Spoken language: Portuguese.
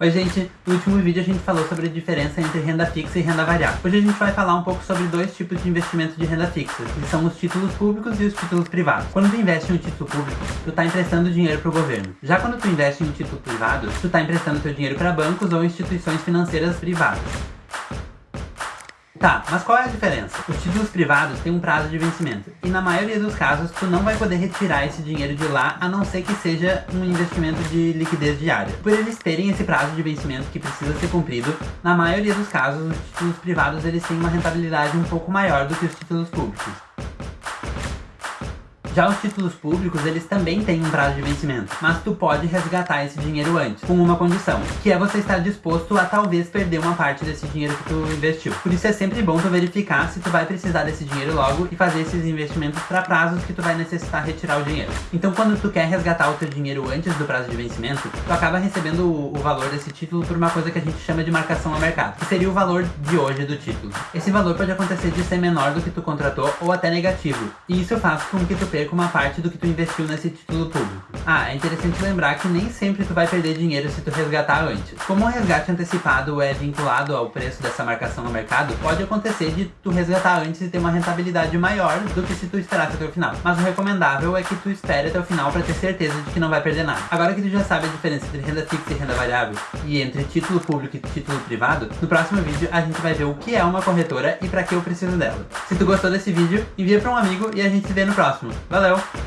Oi gente, no último vídeo a gente falou sobre a diferença entre renda fixa e renda variável. Hoje a gente vai falar um pouco sobre dois tipos de investimento de renda fixa, que são os títulos públicos e os títulos privados. Quando tu investe em um título público, tu tá emprestando dinheiro pro governo. Já quando tu investe em um título privado, tu tá emprestando teu dinheiro para bancos ou instituições financeiras privadas. Tá, mas qual é a diferença? Os títulos privados têm um prazo de vencimento, e na maioria dos casos tu não vai poder retirar esse dinheiro de lá, a não ser que seja um investimento de liquidez diária. Por eles terem esse prazo de vencimento que precisa ser cumprido, na maioria dos casos os títulos privados eles têm uma rentabilidade um pouco maior do que os títulos públicos. Já os títulos públicos, eles também têm um prazo de vencimento, mas tu pode resgatar esse dinheiro antes, com uma condição, que é você estar disposto a talvez perder uma parte desse dinheiro que tu investiu. Por isso é sempre bom tu verificar se tu vai precisar desse dinheiro logo e fazer esses investimentos para prazos que tu vai necessitar retirar o dinheiro. Então quando tu quer resgatar o teu dinheiro antes do prazo de vencimento, tu acaba recebendo o, o valor desse título por uma coisa que a gente chama de marcação ao mercado, que seria o valor de hoje do título. Esse valor pode acontecer de ser menor do que tu contratou ou até negativo, e isso faz com que tu perca perca uma parte do que tu investiu nesse título público. Ah, é interessante lembrar que nem sempre tu vai perder dinheiro se tu resgatar antes. Como o resgate antecipado é vinculado ao preço dessa marcação no mercado, pode acontecer de tu resgatar antes e ter uma rentabilidade maior do que se tu esperasse até o final. Mas o recomendável é que tu espere até o final para ter certeza de que não vai perder nada. Agora que tu já sabe a diferença entre renda fixa e renda variável, e entre título público e título privado, no próximo vídeo a gente vai ver o que é uma corretora e para que eu preciso dela. Se tu gostou desse vídeo, envia para um amigo e a gente se vê no próximo. Valeu!